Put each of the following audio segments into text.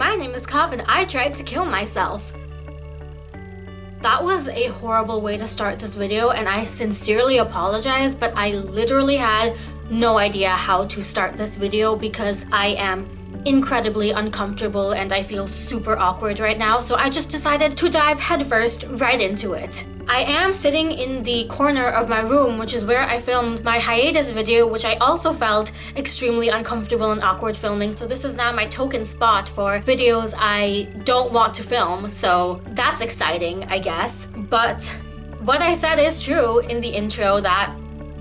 My name is Kav and I tried to kill myself. That was a horrible way to start this video and I sincerely apologize but I literally had no idea how to start this video because I am incredibly uncomfortable and I feel super awkward right now so I just decided to dive headfirst right into it. I am sitting in the corner of my room, which is where I filmed my hiatus video, which I also felt extremely uncomfortable and awkward filming. So this is now my token spot for videos I don't want to film. So that's exciting, I guess. But what I said is true in the intro that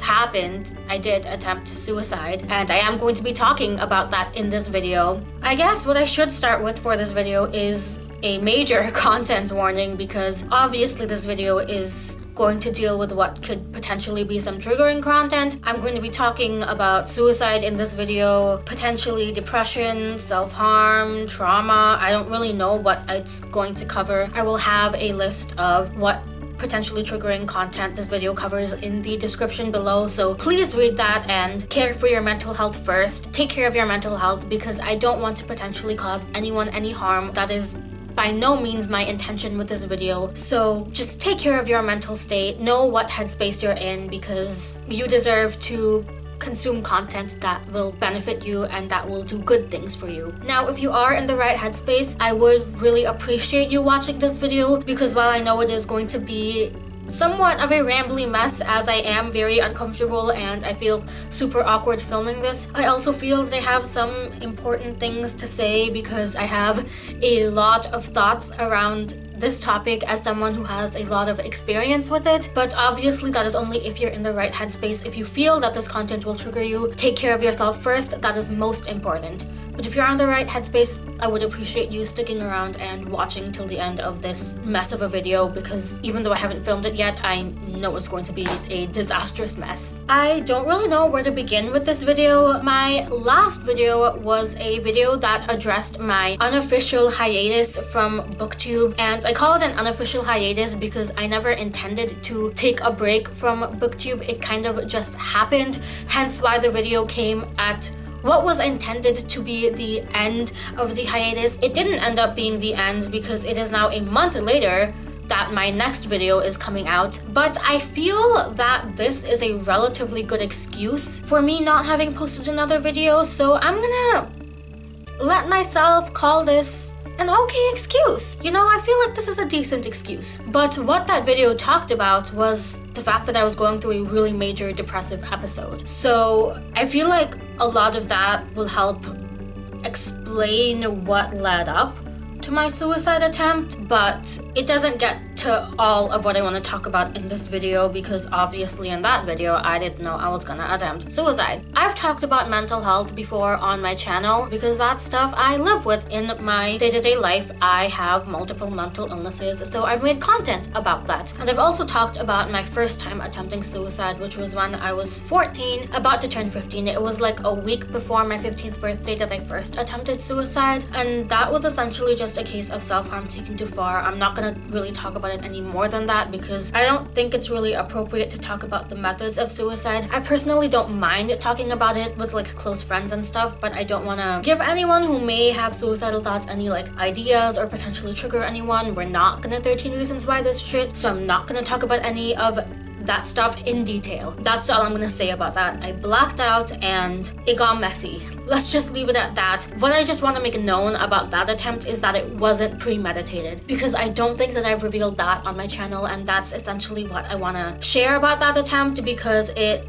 happened, I did attempt suicide and I am going to be talking about that in this video. I guess what I should start with for this video is a major contents warning because obviously this video is going to deal with what could potentially be some triggering content. I'm going to be talking about suicide in this video, potentially depression, self-harm, trauma. I don't really know what it's going to cover. I will have a list of what potentially triggering content this video covers in the description below so please read that and care for your mental health first take care of your mental health because i don't want to potentially cause anyone any harm that is by no means my intention with this video. So just take care of your mental state, know what headspace you're in because you deserve to consume content that will benefit you and that will do good things for you. Now, if you are in the right headspace, I would really appreciate you watching this video because while I know it is going to be somewhat of a rambly mess as I am very uncomfortable and I feel super awkward filming this. I also feel I have some important things to say because I have a lot of thoughts around this topic as someone who has a lot of experience with it but obviously that is only if you're in the right headspace if you feel that this content will trigger you take care of yourself first that is most important but if you're on the right headspace, I would appreciate you sticking around and watching till the end of this mess of a video because even though I haven't filmed it yet, I know it's going to be a disastrous mess. I don't really know where to begin with this video. My last video was a video that addressed my unofficial hiatus from booktube and I call it an unofficial hiatus because I never intended to take a break from booktube. It kind of just happened, hence why the video came at what was intended to be the end of the hiatus, it didn't end up being the end because it is now a month later that my next video is coming out. But I feel that this is a relatively good excuse for me not having posted another video, so I'm gonna let myself call this an okay excuse. You know, I feel like this is a decent excuse. But what that video talked about was the fact that I was going through a really major depressive episode. So I feel like a lot of that will help explain what led up to my suicide attempt, but it doesn't get to all of what I want to talk about in this video because obviously in that video I didn't know I was gonna attempt suicide. I've talked about mental health before on my channel because that's stuff I live with in my day-to-day -day life. I have multiple mental illnesses so I've made content about that. And I've also talked about my first time attempting suicide which was when I was 14, about to turn 15. It was like a week before my 15th birthday that I first attempted suicide and that was essentially just a case of self-harm taken too far. I'm not gonna really talk about it any more than that because I don't think it's really appropriate to talk about the methods of suicide. I personally don't mind talking about it with like close friends and stuff, but I don't want to give anyone who may have suicidal thoughts any like ideas or potentially trigger anyone. We're not gonna 13 reasons why this shit, so I'm not gonna talk about any of that stuff in detail. That's all I'm gonna say about that. I blacked out and it got messy. Let's just leave it at that. What I just want to make known about that attempt is that it wasn't premeditated because I don't think that I've revealed that on my channel and that's essentially what I want to share about that attempt because it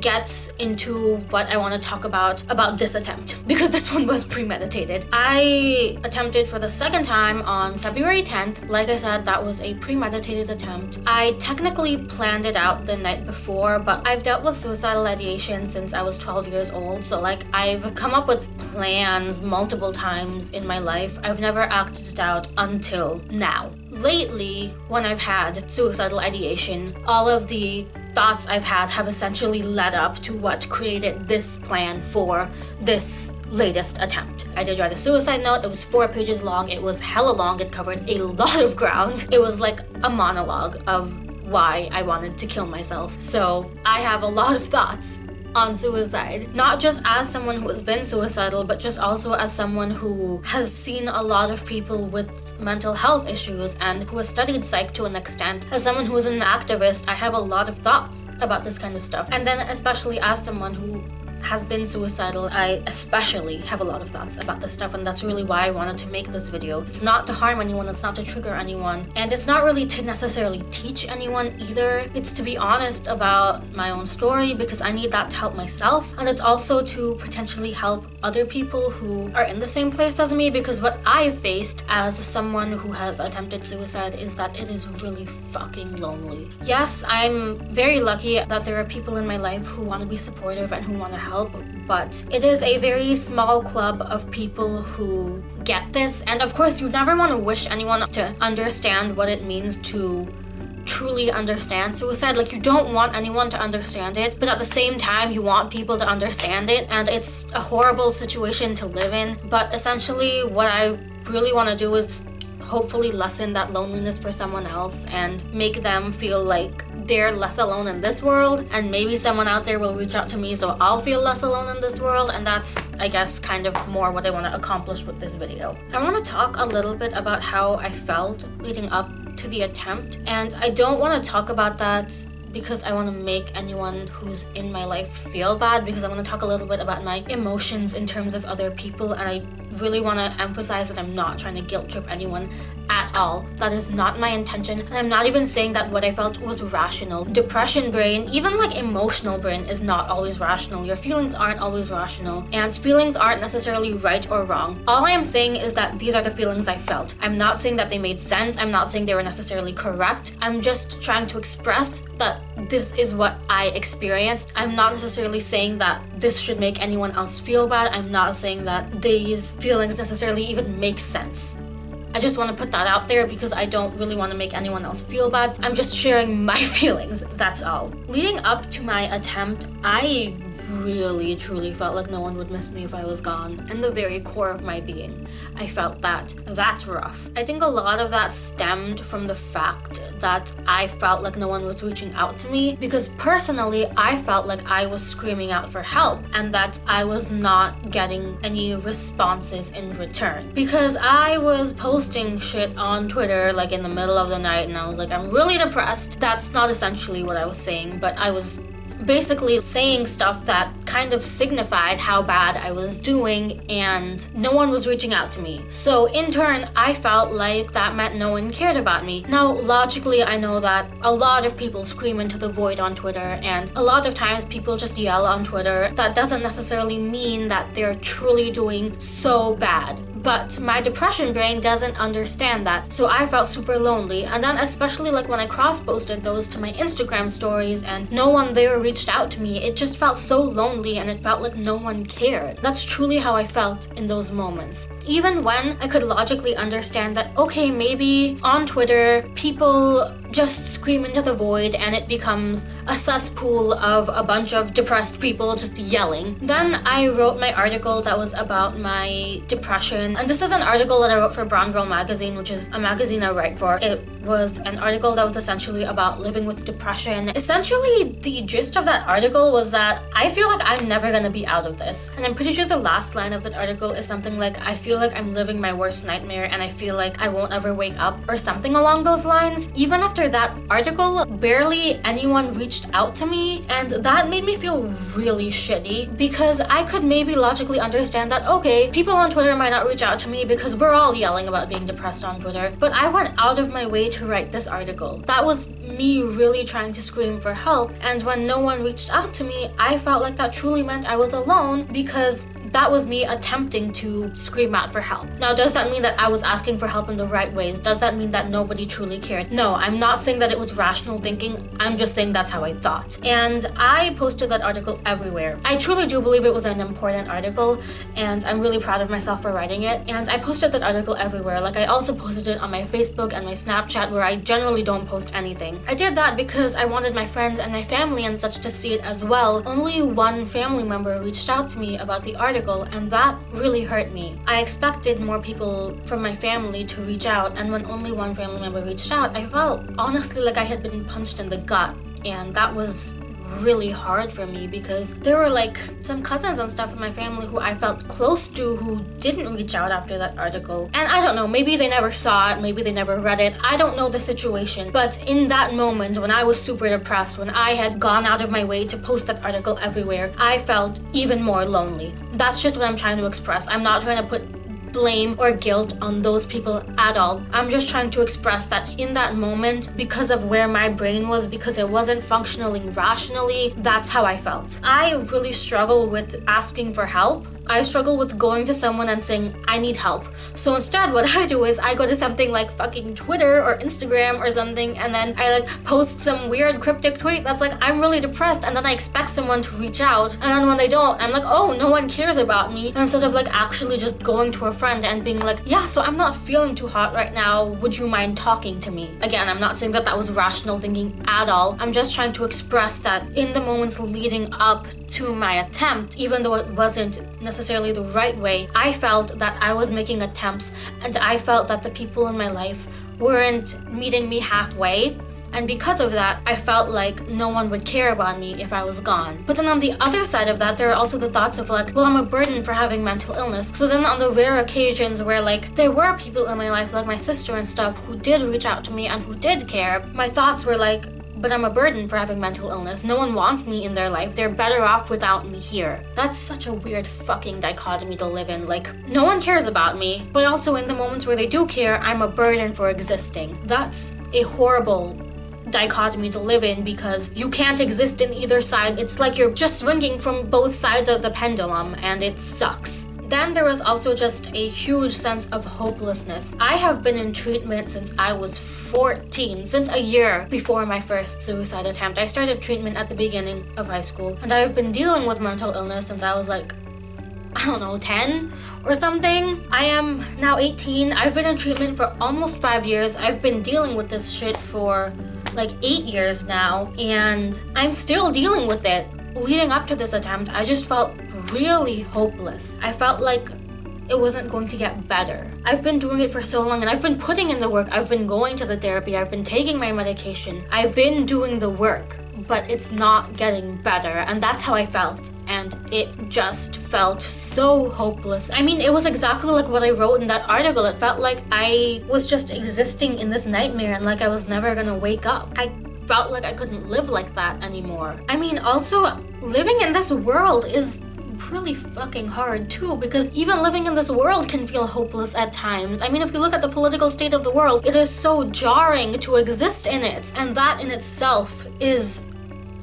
gets into what I want to talk about about this attempt because this one was premeditated. I attempted for the second time on February 10th. Like I said, that was a premeditated attempt. I technically planned it out the night before, but I've dealt with suicidal ideation since I was 12 years old. So like I've come up with plans multiple times in my life. I've never acted it out until now. Lately, when I've had suicidal ideation, all of the thoughts I've had have essentially led up to what created this plan for this latest attempt. I did write a suicide note, it was four pages long, it was hella long, it covered a lot of ground. It was like a monologue of why I wanted to kill myself. So I have a lot of thoughts on suicide. Not just as someone who has been suicidal, but just also as someone who has seen a lot of people with mental health issues and who has studied psych to an extent. As someone who is an activist, I have a lot of thoughts about this kind of stuff. And then especially as someone who has been suicidal, I especially have a lot of thoughts about this stuff and that's really why I wanted to make this video. It's not to harm anyone, it's not to trigger anyone, and it's not really to necessarily teach anyone either. It's to be honest about my own story because I need that to help myself and it's also to potentially help other people who are in the same place as me because what I faced as someone who has attempted suicide is that it is really fucking lonely. Yes, I'm very lucky that there are people in my life who want to be supportive and who want to help help but it is a very small club of people who get this. And of course you never want to wish anyone to understand what it means to truly understand suicide. Like you don't want anyone to understand it but at the same time you want people to understand it. And it's a horrible situation to live in. But essentially what I really want to do is hopefully lessen that loneliness for someone else and make them feel like they're less alone in this world. And maybe someone out there will reach out to me so I'll feel less alone in this world. And that's I guess kind of more what I want to accomplish with this video. I want to talk a little bit about how I felt leading up to the attempt. And I don't want to talk about that because I want to make anyone who's in my life feel bad because I want to talk a little bit about my emotions in terms of other people. And I really want to emphasize that I'm not trying to guilt trip anyone at all. That is not my intention. And I'm not even saying that what I felt was rational. Depression brain, even like emotional brain is not always rational. Your feelings aren't always rational. And feelings aren't necessarily right or wrong. All I am saying is that these are the feelings I felt. I'm not saying that they made sense. I'm not saying they were necessarily correct. I'm just trying to express that this is what I experienced. I'm not necessarily saying that this should make anyone else feel bad. I'm not saying that these feelings necessarily even make sense. I just want to put that out there because I don't really want to make anyone else feel bad. I'm just sharing my feelings, that's all. Leading up to my attempt, I really truly felt like no one would miss me if I was gone. In the very core of my being, I felt that. That's rough. I think a lot of that stemmed from the fact that I felt like no one was reaching out to me because personally, I felt like I was screaming out for help and that I was not getting any responses in return. Because I was posting shit on Twitter like in the middle of the night and I was like, I'm really depressed. That's not essentially what I was saying, but I was basically saying stuff that kind of signified how bad I was doing and no one was reaching out to me. So in turn, I felt like that meant no one cared about me. Now, logically, I know that a lot of people scream into the void on Twitter and a lot of times people just yell on Twitter. That doesn't necessarily mean that they're truly doing so bad but my depression brain doesn't understand that. So I felt super lonely and then especially like when I cross posted those to my Instagram stories and no one there reached out to me it just felt so lonely and it felt like no one cared. That's truly how I felt in those moments. Even when I could logically understand that okay maybe on Twitter people just scream into the void and it becomes a cesspool of a bunch of depressed people just yelling. Then I wrote my article that was about my depression and this is an article that I wrote for Brown Girl magazine which is a magazine I write for. It was an article that was essentially about living with depression. Essentially the gist of that article was that I feel like I'm never gonna be out of this and I'm pretty sure the last line of that article is something like I feel like I'm living my worst nightmare and I feel like I won't ever wake up or something along those lines. Even after after that article, barely anyone reached out to me and that made me feel really shitty because I could maybe logically understand that, okay, people on Twitter might not reach out to me because we're all yelling about being depressed on Twitter, but I went out of my way to write this article. That was me really trying to scream for help and when no one reached out to me, I felt like that truly meant I was alone because that was me attempting to scream out for help. Now, does that mean that I was asking for help in the right ways? Does that mean that nobody truly cared? No, I'm not saying that it was rational thinking. I'm just saying that's how I thought. And I posted that article everywhere. I truly do believe it was an important article and I'm really proud of myself for writing it. And I posted that article everywhere. Like I also posted it on my Facebook and my Snapchat where I generally don't post anything. I did that because I wanted my friends and my family and such to see it as well. Only one family member reached out to me about the article article and that really hurt me. I expected more people from my family to reach out and when only one family member reached out, I felt honestly like I had been punched in the gut and that was really hard for me because there were like some cousins and stuff in my family who I felt close to who didn't reach out after that article. And I don't know, maybe they never saw it, maybe they never read it. I don't know the situation. But in that moment when I was super depressed, when I had gone out of my way to post that article everywhere, I felt even more lonely. That's just what I'm trying to express. I'm not trying to put blame or guilt on those people at all. I'm just trying to express that in that moment, because of where my brain was, because it wasn't functioning rationally, that's how I felt. I really struggle with asking for help I struggle with going to someone and saying, I need help. So instead, what I do is I go to something like fucking Twitter or Instagram or something, and then I like post some weird cryptic tweet that's like, I'm really depressed, and then I expect someone to reach out. And then when they don't, I'm like, oh, no one cares about me. Instead of like actually just going to a friend and being like, yeah, so I'm not feeling too hot right now. Would you mind talking to me? Again, I'm not saying that that was rational thinking at all. I'm just trying to express that in the moments leading up to my attempt, even though it wasn't necessarily the right way, I felt that I was making attempts and I felt that the people in my life weren't meeting me halfway. And because of that, I felt like no one would care about me if I was gone. But then on the other side of that, there are also the thoughts of like, well, I'm a burden for having mental illness. So then on the rare occasions where like there were people in my life, like my sister and stuff, who did reach out to me and who did care, my thoughts were like, but I'm a burden for having mental illness. No one wants me in their life. They're better off without me here. That's such a weird fucking dichotomy to live in. Like, no one cares about me, but also in the moments where they do care, I'm a burden for existing. That's a horrible dichotomy to live in because you can't exist in either side. It's like you're just swinging from both sides of the pendulum and it sucks. Then there was also just a huge sense of hopelessness. I have been in treatment since I was 14, since a year before my first suicide attempt. I started treatment at the beginning of high school, and I've been dealing with mental illness since I was like I don't know, 10 or something. I am now 18. I've been in treatment for almost five years. I've been dealing with this shit for like eight years now, and I'm still dealing with it. Leading up to this attempt, I just felt really hopeless. I felt like it wasn't going to get better. I've been doing it for so long and I've been putting in the work. I've been going to the therapy. I've been taking my medication. I've been doing the work, but it's not getting better. And that's how I felt. And it just felt so hopeless. I mean, it was exactly like what I wrote in that article. It felt like I was just existing in this nightmare and like I was never gonna wake up. I felt like I couldn't live like that anymore. I mean, also, living in this world is really fucking hard too because even living in this world can feel hopeless at times. I mean, if you look at the political state of the world, it is so jarring to exist in it and that in itself is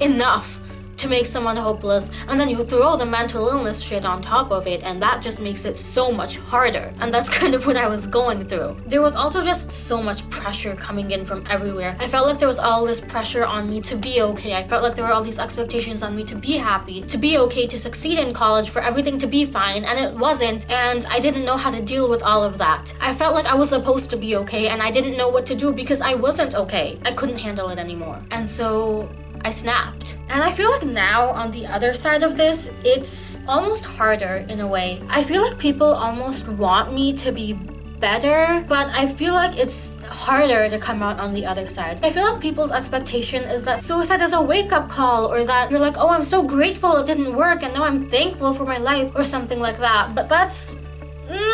enough to make someone hopeless and then you throw the mental illness shit on top of it and that just makes it so much harder and that's kind of what I was going through. There was also just so much pressure coming in from everywhere. I felt like there was all this pressure on me to be okay. I felt like there were all these expectations on me to be happy, to be okay, to succeed in college, for everything to be fine and it wasn't and I didn't know how to deal with all of that. I felt like I was supposed to be okay and I didn't know what to do because I wasn't okay. I couldn't handle it anymore. And so I snapped. And I feel like now on the other side of this, it's almost harder in a way. I feel like people almost want me to be better, but I feel like it's harder to come out on the other side. I feel like people's expectation is that suicide is a wake-up call or that you're like, oh, I'm so grateful it didn't work and now I'm thankful for my life or something like that. But that's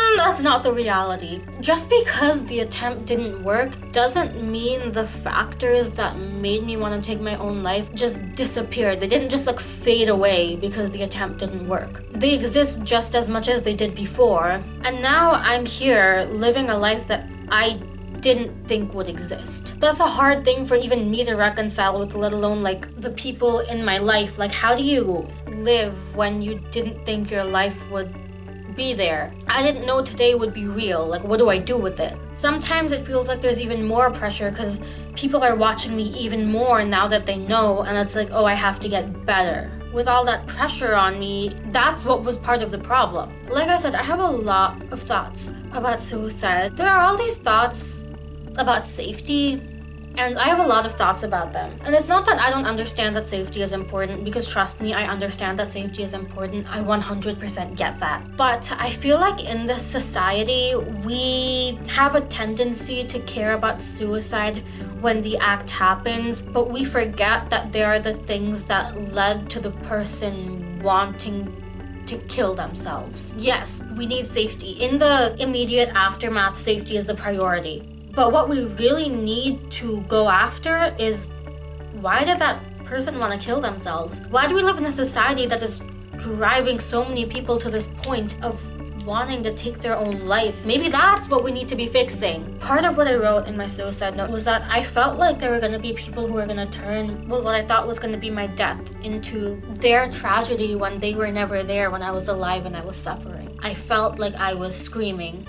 Mm, that's not the reality. Just because the attempt didn't work doesn't mean the factors that made me want to take my own life just disappeared. They didn't just like fade away because the attempt didn't work. They exist just as much as they did before. And now I'm here living a life that I didn't think would exist. That's a hard thing for even me to reconcile with, let alone like the people in my life. Like, how do you live when you didn't think your life would be there. I didn't know today would be real, like what do I do with it? Sometimes it feels like there's even more pressure because people are watching me even more now that they know and it's like, oh, I have to get better. With all that pressure on me, that's what was part of the problem. Like I said, I have a lot of thoughts about suicide. There are all these thoughts about safety and I have a lot of thoughts about them. And it's not that I don't understand that safety is important, because trust me, I understand that safety is important. I 100% get that. But I feel like in this society, we have a tendency to care about suicide when the act happens, but we forget that there are the things that led to the person wanting to kill themselves. Yes, we need safety. In the immediate aftermath, safety is the priority. But what we really need to go after is why did that person want to kill themselves? Why do we live in a society that is driving so many people to this point of wanting to take their own life. Maybe that's what we need to be fixing. Part of what I wrote in my suicide note was that I felt like there were going to be people who were going to turn what I thought was going to be my death into their tragedy when they were never there when I was alive and I was suffering. I felt like I was screaming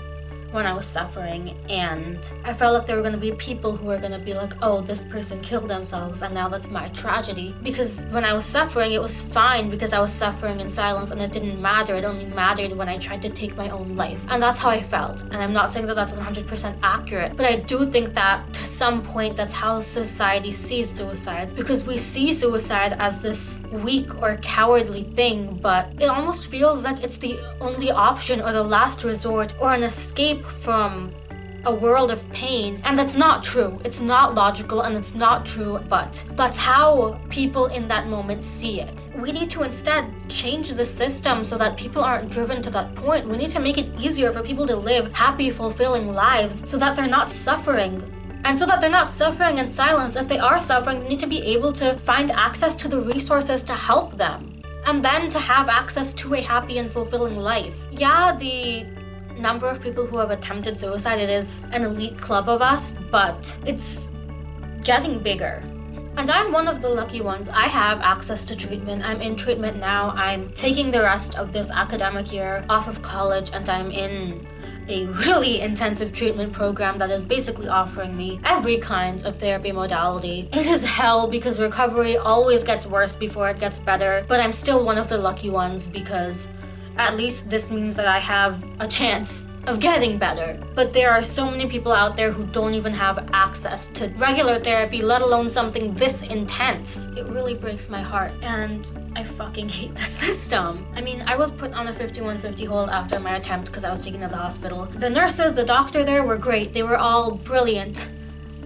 when I was suffering and I felt like there were going to be people who were going to be like, oh, this person killed themselves and now that's my tragedy. Because when I was suffering, it was fine because I was suffering in silence and it didn't matter. It only mattered when I tried to take my own life. And that's how I felt. And I'm not saying that that's 100% accurate, but I do think that to some point that's how society sees suicide because we see suicide as this weak or cowardly thing, but it almost feels like it's the only option or the last resort or an escape from a world of pain and that's not true. It's not logical and it's not true but that's how people in that moment see it. We need to instead change the system so that people aren't driven to that point. We need to make it easier for people to live happy fulfilling lives so that they're not suffering. And so that they're not suffering in silence if they are suffering they need to be able to find access to the resources to help them. And then to have access to a happy and fulfilling life. Yeah the number of people who have attempted suicide, it is an elite club of us, but it's getting bigger. And I'm one of the lucky ones. I have access to treatment. I'm in treatment now. I'm taking the rest of this academic year off of college and I'm in a really intensive treatment program that is basically offering me every kind of therapy modality. It is hell because recovery always gets worse before it gets better, but I'm still one of the lucky ones because at least this means that I have a chance of getting better. But there are so many people out there who don't even have access to regular therapy, let alone something this intense. It really breaks my heart and I fucking hate the system. I mean, I was put on a 5150 hold after my attempt because I was taken to the hospital. The nurses, the doctor there were great. They were all brilliant.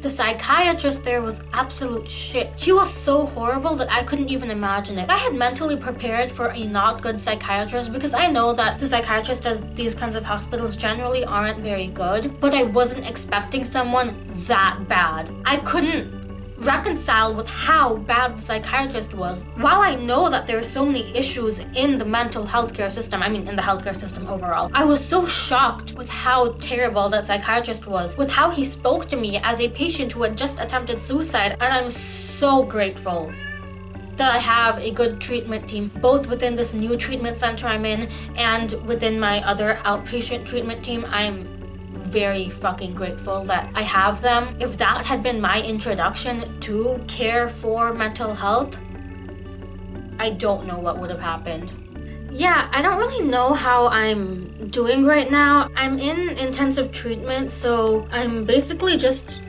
The psychiatrist there was absolute shit. He was so horrible that I couldn't even imagine it. I had mentally prepared for a not good psychiatrist because I know that the psychiatrist at these kinds of hospitals generally aren't very good, but I wasn't expecting someone that bad. I couldn't reconcile with how bad the psychiatrist was. While I know that there are so many issues in the mental health care system, I mean in the healthcare system overall, I was so shocked with how terrible that psychiatrist was, with how he spoke to me as a patient who had just attempted suicide, and I'm so grateful that I have a good treatment team, both within this new treatment center I'm in and within my other outpatient treatment team. I'm very fucking grateful that I have them. If that had been my introduction to care for mental health, I don't know what would have happened. Yeah, I don't really know how I'm doing right now. I'm in intensive treatment, so I'm basically just...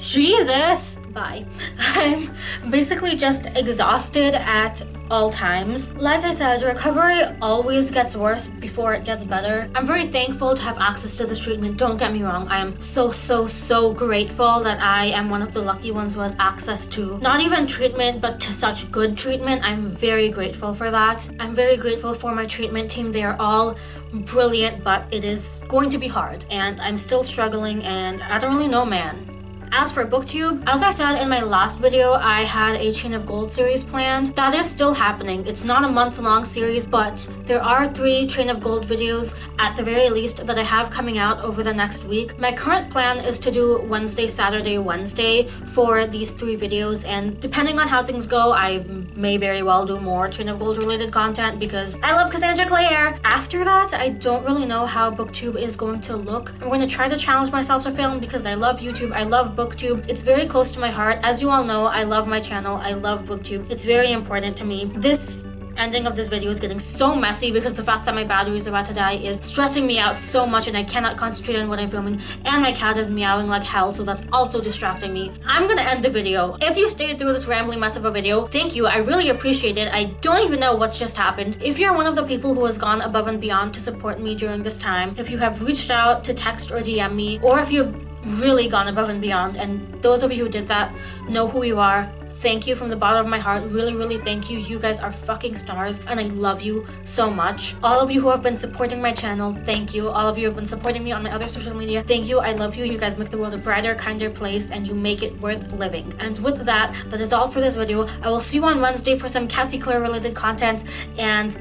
Jesus! Bye. I'm basically just exhausted at all times. Like I said, recovery always gets worse before it gets better. I'm very thankful to have access to this treatment. Don't get me wrong. I am so, so, so grateful that I am one of the lucky ones who has access to not even treatment, but to such good treatment. I'm very grateful for that. I'm very grateful for my treatment team. They are all brilliant, but it is going to be hard. And I'm still struggling and I don't really know, man. As for booktube, as I said in my last video, I had a Chain of Gold series planned. That is still happening. It's not a month-long series, but there are three Chain of Gold videos at the very least that I have coming out over the next week. My current plan is to do Wednesday, Saturday, Wednesday for these three videos, and depending on how things go, I may very well do more Chain of Gold related content because I love Cassandra Clare. After that, I don't really know how booktube is going to look. I'm going to try to challenge myself to film because I love YouTube, I love booktube. It's very close to my heart. As you all know, I love my channel. I love booktube. It's very important to me. This ending of this video is getting so messy because the fact that my battery is about to die is stressing me out so much and I cannot concentrate on what I'm filming and my cat is meowing like hell so that's also distracting me. I'm gonna end the video. If you stayed through this rambling mess of a video, thank you. I really appreciate it. I don't even know what's just happened. If you're one of the people who has gone above and beyond to support me during this time, if you have reached out to text or DM me, or if you've really gone above and beyond. And those of you who did that know who you are. Thank you from the bottom of my heart. Really really thank you. You guys are fucking stars and i love you so much. All of you who have been supporting my channel thank you. All of you have been supporting me on my other social media thank you. I love you. You guys make the world a brighter kinder place and you make it worth living. And with that that is all for this video. I will see you on wednesday for some Cassie Clare related content and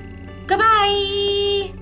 goodbye